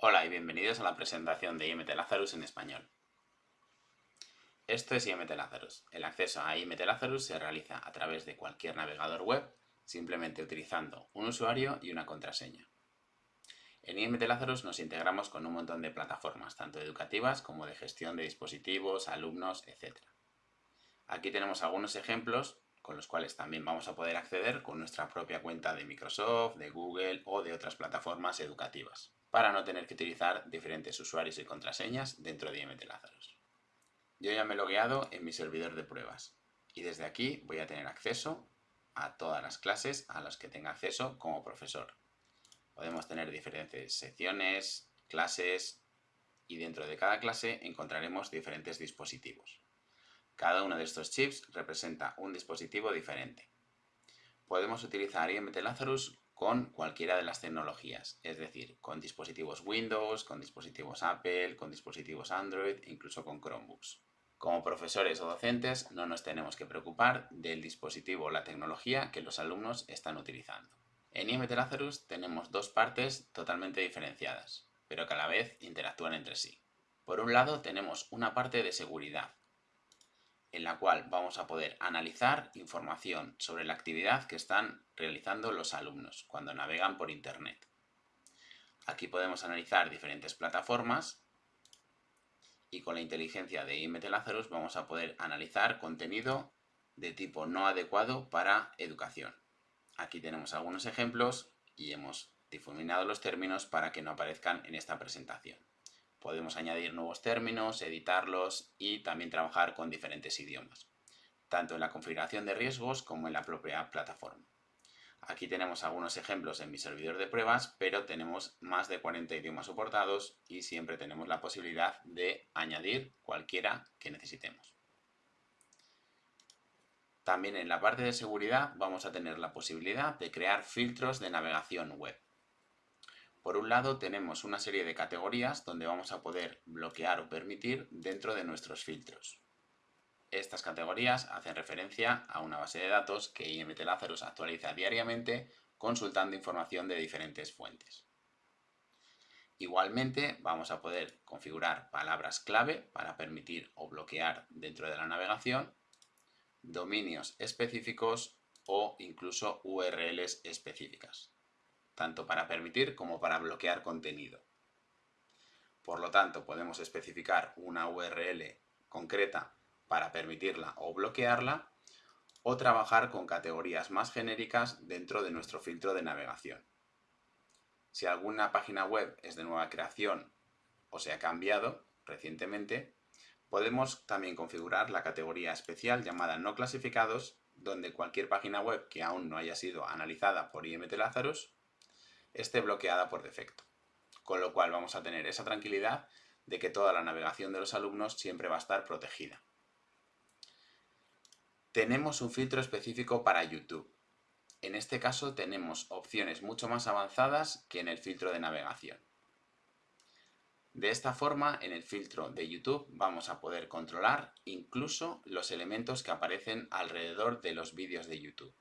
Hola y bienvenidos a la presentación de IMT Lazarus en español. Esto es IMT Lazarus. El acceso a IMT Lazarus se realiza a través de cualquier navegador web, simplemente utilizando un usuario y una contraseña. En IMT Lazarus nos integramos con un montón de plataformas, tanto educativas como de gestión de dispositivos, alumnos, etc. Aquí tenemos algunos ejemplos con los cuales también vamos a poder acceder con nuestra propia cuenta de Microsoft, de Google o de otras plataformas educativas para no tener que utilizar diferentes usuarios y contraseñas dentro de IMT Lazarus. Yo ya me he logueado en mi servidor de pruebas y desde aquí voy a tener acceso a todas las clases a las que tenga acceso como profesor. Podemos tener diferentes secciones, clases y dentro de cada clase encontraremos diferentes dispositivos. Cada uno de estos chips representa un dispositivo diferente. Podemos utilizar IMT Lazarus con cualquiera de las tecnologías, es decir, con dispositivos Windows, con dispositivos Apple, con dispositivos Android, incluso con Chromebooks. Como profesores o docentes no nos tenemos que preocupar del dispositivo o la tecnología que los alumnos están utilizando. En IMT Lazarus tenemos dos partes totalmente diferenciadas, pero que a la vez interactúan entre sí. Por un lado tenemos una parte de seguridad, en la cual vamos a poder analizar información sobre la actividad que están realizando los alumnos cuando navegan por Internet. Aquí podemos analizar diferentes plataformas y con la inteligencia de IMT Lazarus vamos a poder analizar contenido de tipo no adecuado para educación. Aquí tenemos algunos ejemplos y hemos difuminado los términos para que no aparezcan en esta presentación. Podemos añadir nuevos términos, editarlos y también trabajar con diferentes idiomas, tanto en la configuración de riesgos como en la propia plataforma. Aquí tenemos algunos ejemplos en mi servidor de pruebas, pero tenemos más de 40 idiomas soportados y siempre tenemos la posibilidad de añadir cualquiera que necesitemos. También en la parte de seguridad vamos a tener la posibilidad de crear filtros de navegación web. Por un lado tenemos una serie de categorías donde vamos a poder bloquear o permitir dentro de nuestros filtros. Estas categorías hacen referencia a una base de datos que IMT Lazarus actualiza diariamente consultando información de diferentes fuentes. Igualmente vamos a poder configurar palabras clave para permitir o bloquear dentro de la navegación, dominios específicos o incluso URLs específicas tanto para permitir como para bloquear contenido. Por lo tanto, podemos especificar una URL concreta para permitirla o bloquearla, o trabajar con categorías más genéricas dentro de nuestro filtro de navegación. Si alguna página web es de nueva creación o se ha cambiado recientemente, podemos también configurar la categoría especial llamada no clasificados, donde cualquier página web que aún no haya sido analizada por IMT Lazarus esté bloqueada por defecto. Con lo cual vamos a tener esa tranquilidad de que toda la navegación de los alumnos siempre va a estar protegida. Tenemos un filtro específico para YouTube. En este caso tenemos opciones mucho más avanzadas que en el filtro de navegación. De esta forma, en el filtro de YouTube vamos a poder controlar incluso los elementos que aparecen alrededor de los vídeos de YouTube.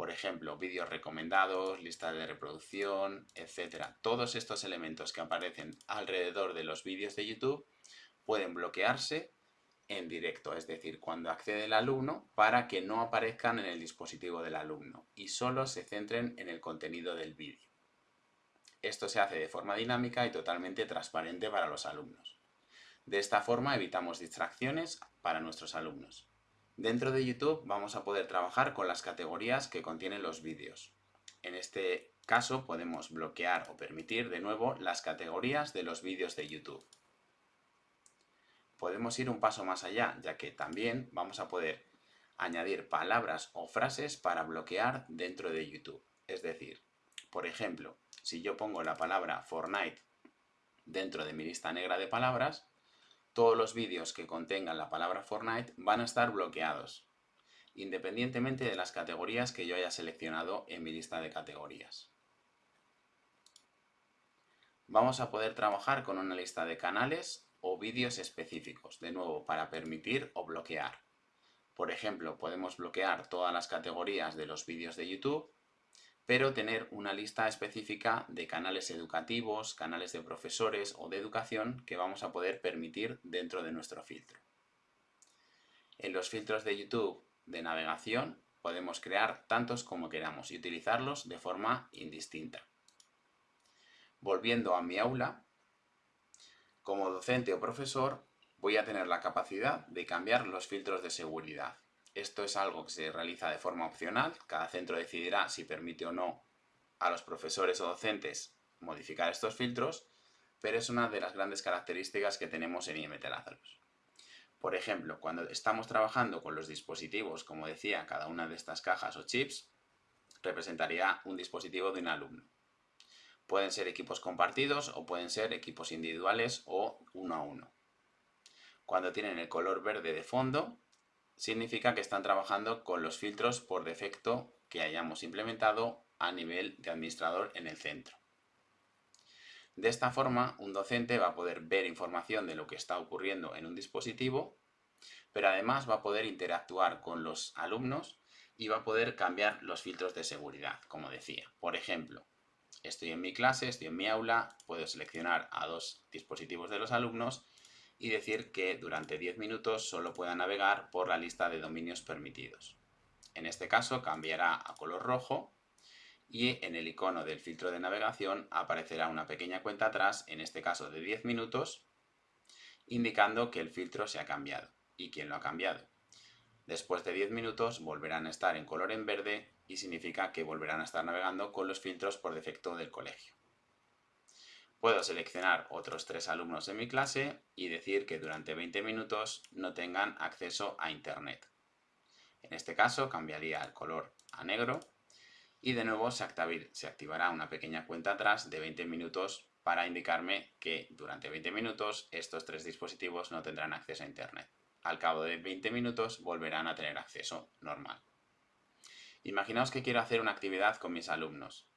Por ejemplo, vídeos recomendados, lista de reproducción, etc. Todos estos elementos que aparecen alrededor de los vídeos de YouTube pueden bloquearse en directo, es decir, cuando accede el alumno, para que no aparezcan en el dispositivo del alumno y solo se centren en el contenido del vídeo. Esto se hace de forma dinámica y totalmente transparente para los alumnos. De esta forma evitamos distracciones para nuestros alumnos. Dentro de YouTube vamos a poder trabajar con las categorías que contienen los vídeos. En este caso podemos bloquear o permitir de nuevo las categorías de los vídeos de YouTube. Podemos ir un paso más allá, ya que también vamos a poder añadir palabras o frases para bloquear dentro de YouTube. Es decir, por ejemplo, si yo pongo la palabra Fortnite dentro de mi lista negra de palabras, todos los vídeos que contengan la palabra Fortnite van a estar bloqueados, independientemente de las categorías que yo haya seleccionado en mi lista de categorías. Vamos a poder trabajar con una lista de canales o vídeos específicos, de nuevo, para permitir o bloquear. Por ejemplo, podemos bloquear todas las categorías de los vídeos de YouTube, pero tener una lista específica de canales educativos, canales de profesores o de educación que vamos a poder permitir dentro de nuestro filtro. En los filtros de YouTube de navegación podemos crear tantos como queramos y utilizarlos de forma indistinta. Volviendo a mi aula, como docente o profesor voy a tener la capacidad de cambiar los filtros de seguridad. Esto es algo que se realiza de forma opcional, cada centro decidirá si permite o no a los profesores o docentes modificar estos filtros, pero es una de las grandes características que tenemos en IMT Lazarus. Por ejemplo, cuando estamos trabajando con los dispositivos, como decía, cada una de estas cajas o chips, representaría un dispositivo de un alumno. Pueden ser equipos compartidos o pueden ser equipos individuales o uno a uno. Cuando tienen el color verde de fondo, significa que están trabajando con los filtros por defecto que hayamos implementado a nivel de administrador en el centro. De esta forma, un docente va a poder ver información de lo que está ocurriendo en un dispositivo, pero además va a poder interactuar con los alumnos y va a poder cambiar los filtros de seguridad, como decía. Por ejemplo, estoy en mi clase, estoy en mi aula, puedo seleccionar a dos dispositivos de los alumnos y decir que durante 10 minutos solo pueda navegar por la lista de dominios permitidos. En este caso cambiará a color rojo y en el icono del filtro de navegación aparecerá una pequeña cuenta atrás, en este caso de 10 minutos, indicando que el filtro se ha cambiado y quién lo ha cambiado. Después de 10 minutos volverán a estar en color en verde y significa que volverán a estar navegando con los filtros por defecto del colegio. Puedo seleccionar otros tres alumnos de mi clase y decir que durante 20 minutos no tengan acceso a Internet. En este caso cambiaría el color a negro y de nuevo se, activará una pequeña cuenta atrás de 20 minutos para indicarme que durante 20 minutos estos tres dispositivos no tendrán acceso a Internet. Al cabo de 20 minutos volverán a tener acceso normal. Imaginaos que quiero hacer una actividad con mis alumnos.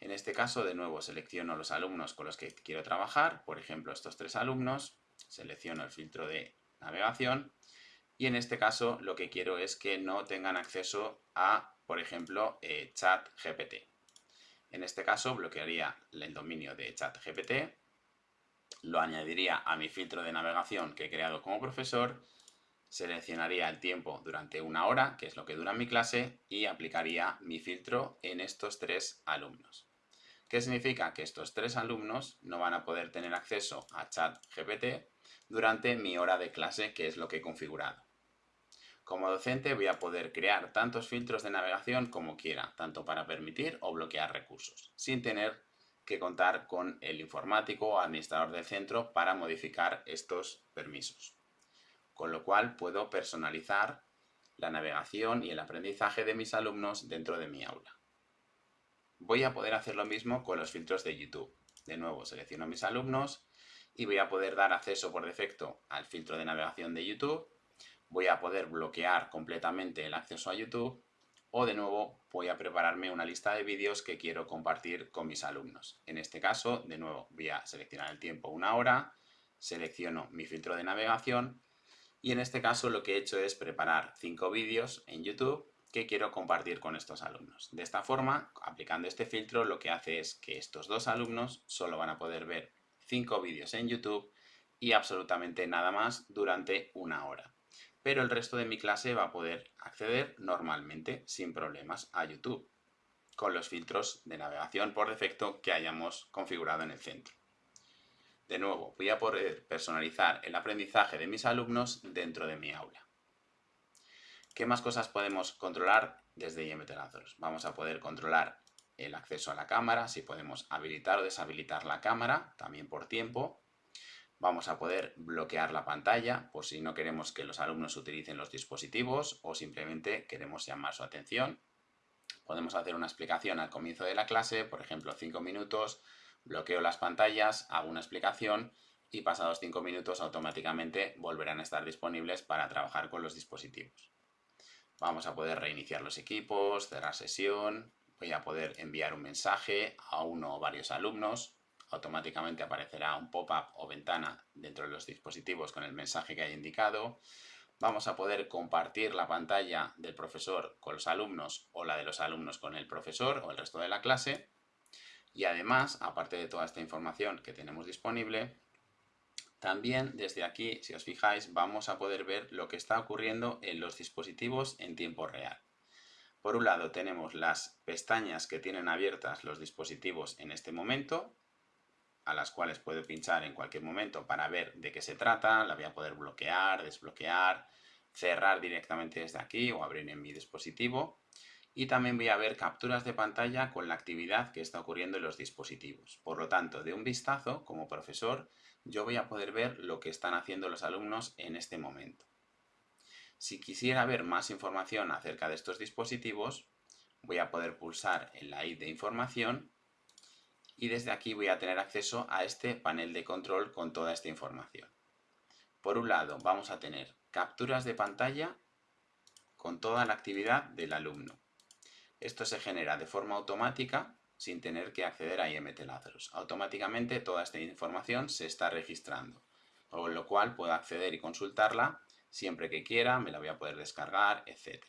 En este caso, de nuevo, selecciono los alumnos con los que quiero trabajar, por ejemplo, estos tres alumnos, selecciono el filtro de navegación y en este caso lo que quiero es que no tengan acceso a, por ejemplo, eh, chat GPT. En este caso bloquearía el dominio de chat GPT, lo añadiría a mi filtro de navegación que he creado como profesor, seleccionaría el tiempo durante una hora, que es lo que dura mi clase, y aplicaría mi filtro en estos tres alumnos. ¿Qué significa? Que estos tres alumnos no van a poder tener acceso a chat GPT durante mi hora de clase, que es lo que he configurado. Como docente voy a poder crear tantos filtros de navegación como quiera, tanto para permitir o bloquear recursos, sin tener que contar con el informático o administrador del centro para modificar estos permisos. Con lo cual puedo personalizar la navegación y el aprendizaje de mis alumnos dentro de mi aula. Voy a poder hacer lo mismo con los filtros de YouTube. De nuevo, selecciono mis alumnos y voy a poder dar acceso por defecto al filtro de navegación de YouTube. Voy a poder bloquear completamente el acceso a YouTube o de nuevo voy a prepararme una lista de vídeos que quiero compartir con mis alumnos. En este caso, de nuevo, voy a seleccionar el tiempo una hora, selecciono mi filtro de navegación y en este caso lo que he hecho es preparar cinco vídeos en YouTube que quiero compartir con estos alumnos. De esta forma, aplicando este filtro, lo que hace es que estos dos alumnos solo van a poder ver cinco vídeos en YouTube y absolutamente nada más durante una hora. Pero el resto de mi clase va a poder acceder normalmente, sin problemas, a YouTube, con los filtros de navegación por defecto que hayamos configurado en el centro. De nuevo, voy a poder personalizar el aprendizaje de mis alumnos dentro de mi aula. ¿Qué más cosas podemos controlar desde IMT Lazarus? Vamos a poder controlar el acceso a la cámara, si podemos habilitar o deshabilitar la cámara, también por tiempo. Vamos a poder bloquear la pantalla por si no queremos que los alumnos utilicen los dispositivos o simplemente queremos llamar su atención. Podemos hacer una explicación al comienzo de la clase, por ejemplo 5 minutos, bloqueo las pantallas, hago una explicación y pasados 5 minutos automáticamente volverán a estar disponibles para trabajar con los dispositivos. Vamos a poder reiniciar los equipos, cerrar sesión, voy a poder enviar un mensaje a uno o varios alumnos, automáticamente aparecerá un pop-up o ventana dentro de los dispositivos con el mensaje que haya indicado. Vamos a poder compartir la pantalla del profesor con los alumnos o la de los alumnos con el profesor o el resto de la clase. Y además, aparte de toda esta información que tenemos disponible, también desde aquí, si os fijáis, vamos a poder ver lo que está ocurriendo en los dispositivos en tiempo real. Por un lado tenemos las pestañas que tienen abiertas los dispositivos en este momento, a las cuales puedo pinchar en cualquier momento para ver de qué se trata, la voy a poder bloquear, desbloquear, cerrar directamente desde aquí o abrir en mi dispositivo. Y también voy a ver capturas de pantalla con la actividad que está ocurriendo en los dispositivos. Por lo tanto, de un vistazo, como profesor, yo voy a poder ver lo que están haciendo los alumnos en este momento. Si quisiera ver más información acerca de estos dispositivos, voy a poder pulsar en la I de información y desde aquí voy a tener acceso a este panel de control con toda esta información. Por un lado vamos a tener capturas de pantalla con toda la actividad del alumno. Esto se genera de forma automática sin tener que acceder a IMT Lazarus. Automáticamente toda esta información se está registrando, con lo cual puedo acceder y consultarla siempre que quiera, me la voy a poder descargar, etc.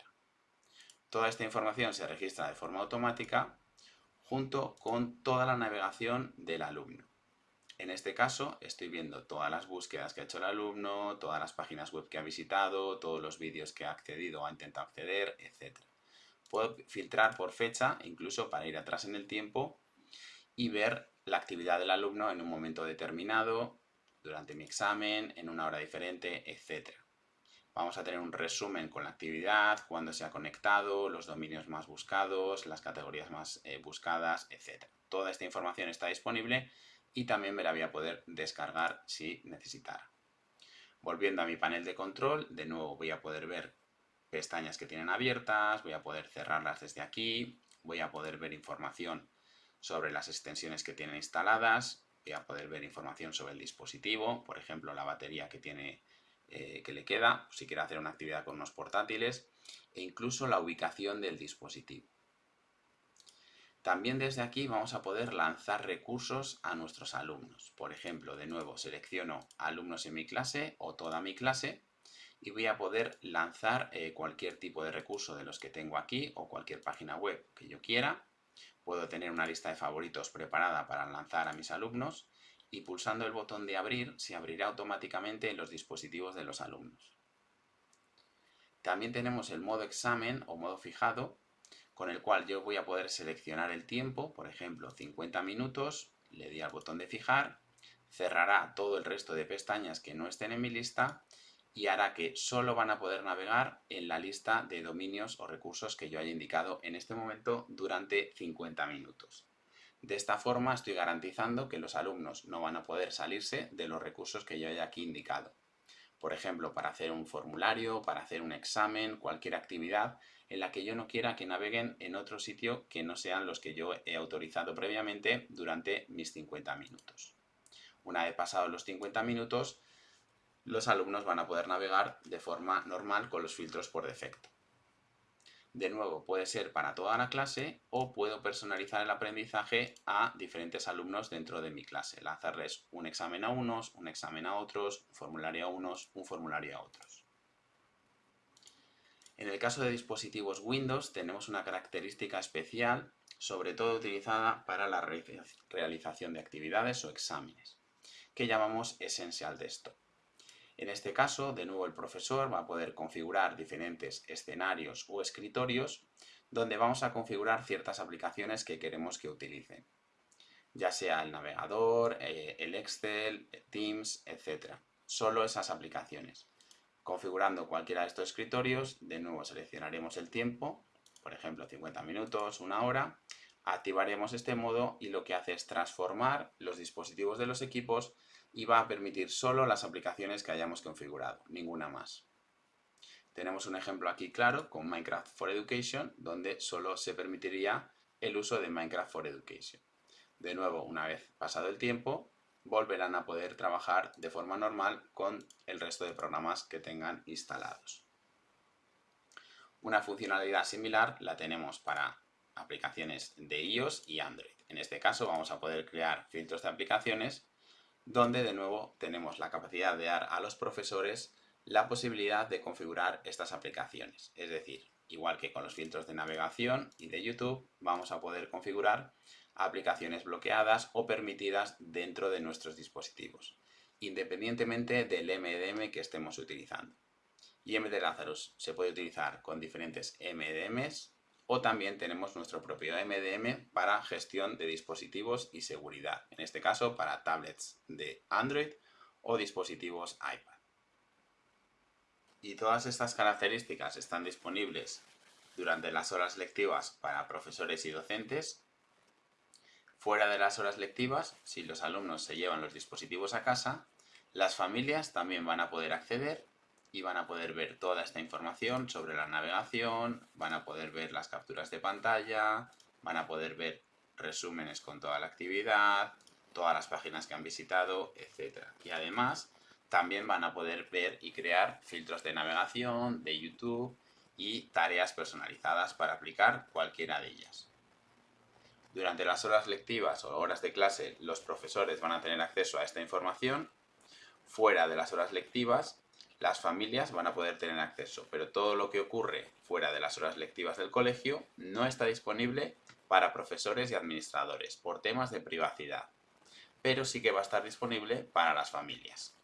Toda esta información se registra de forma automática junto con toda la navegación del alumno. En este caso estoy viendo todas las búsquedas que ha hecho el alumno, todas las páginas web que ha visitado, todos los vídeos que ha accedido o ha intentado acceder, etc. Puedo filtrar por fecha, incluso para ir atrás en el tiempo y ver la actividad del alumno en un momento determinado, durante mi examen, en una hora diferente, etc. Vamos a tener un resumen con la actividad, cuándo se ha conectado, los dominios más buscados, las categorías más eh, buscadas, etc. Toda esta información está disponible y también me la voy a poder descargar si necesitara. Volviendo a mi panel de control, de nuevo voy a poder ver pestañas que tienen abiertas, voy a poder cerrarlas desde aquí, voy a poder ver información sobre las extensiones que tienen instaladas, voy a poder ver información sobre el dispositivo, por ejemplo la batería que tiene eh, que le queda, si quiere hacer una actividad con unos portátiles, e incluso la ubicación del dispositivo. También desde aquí vamos a poder lanzar recursos a nuestros alumnos. Por ejemplo, de nuevo selecciono alumnos en mi clase o toda mi clase y voy a poder lanzar eh, cualquier tipo de recurso de los que tengo aquí o cualquier página web que yo quiera. Puedo tener una lista de favoritos preparada para lanzar a mis alumnos y pulsando el botón de abrir se abrirá automáticamente en los dispositivos de los alumnos. También tenemos el modo examen o modo fijado, con el cual yo voy a poder seleccionar el tiempo, por ejemplo 50 minutos, le di al botón de fijar, cerrará todo el resto de pestañas que no estén en mi lista y hará que solo van a poder navegar en la lista de dominios o recursos que yo haya indicado en este momento durante 50 minutos. De esta forma estoy garantizando que los alumnos no van a poder salirse de los recursos que yo haya aquí indicado. Por ejemplo, para hacer un formulario, para hacer un examen, cualquier actividad en la que yo no quiera que naveguen en otro sitio que no sean los que yo he autorizado previamente durante mis 50 minutos. Una vez pasados los 50 minutos, los alumnos van a poder navegar de forma normal con los filtros por defecto. De nuevo, puede ser para toda la clase o puedo personalizar el aprendizaje a diferentes alumnos dentro de mi clase. Lanzarles un examen a unos, un examen a otros, un formulario a unos, un formulario a otros. En el caso de dispositivos Windows tenemos una característica especial, sobre todo utilizada para la realización de actividades o exámenes, que llamamos Essential Desktop. En este caso, de nuevo el profesor va a poder configurar diferentes escenarios o escritorios donde vamos a configurar ciertas aplicaciones que queremos que utilicen, ya sea el navegador, eh, el Excel, Teams, etc. Solo esas aplicaciones. Configurando cualquiera de estos escritorios, de nuevo seleccionaremos el tiempo, por ejemplo 50 minutos, una hora, activaremos este modo y lo que hace es transformar los dispositivos de los equipos y va a permitir solo las aplicaciones que hayamos configurado, ninguna más. Tenemos un ejemplo aquí claro con Minecraft for Education, donde solo se permitiría el uso de Minecraft for Education. De nuevo, una vez pasado el tiempo, volverán a poder trabajar de forma normal con el resto de programas que tengan instalados. Una funcionalidad similar la tenemos para aplicaciones de iOS y Android. En este caso vamos a poder crear filtros de aplicaciones donde de nuevo tenemos la capacidad de dar a los profesores la posibilidad de configurar estas aplicaciones. Es decir, igual que con los filtros de navegación y de YouTube, vamos a poder configurar aplicaciones bloqueadas o permitidas dentro de nuestros dispositivos, independientemente del MDM que estemos utilizando. IMD Lazarus se puede utilizar con diferentes MDMs o también tenemos nuestro propio MDM para gestión de dispositivos y seguridad, en este caso para tablets de Android o dispositivos iPad. Y todas estas características están disponibles durante las horas lectivas para profesores y docentes Fuera de las horas lectivas, si los alumnos se llevan los dispositivos a casa, las familias también van a poder acceder y van a poder ver toda esta información sobre la navegación, van a poder ver las capturas de pantalla, van a poder ver resúmenes con toda la actividad, todas las páginas que han visitado, etc. Y además, también van a poder ver y crear filtros de navegación, de YouTube y tareas personalizadas para aplicar cualquiera de ellas. Durante las horas lectivas o horas de clase, los profesores van a tener acceso a esta información. Fuera de las horas lectivas, las familias van a poder tener acceso, pero todo lo que ocurre fuera de las horas lectivas del colegio no está disponible para profesores y administradores por temas de privacidad, pero sí que va a estar disponible para las familias.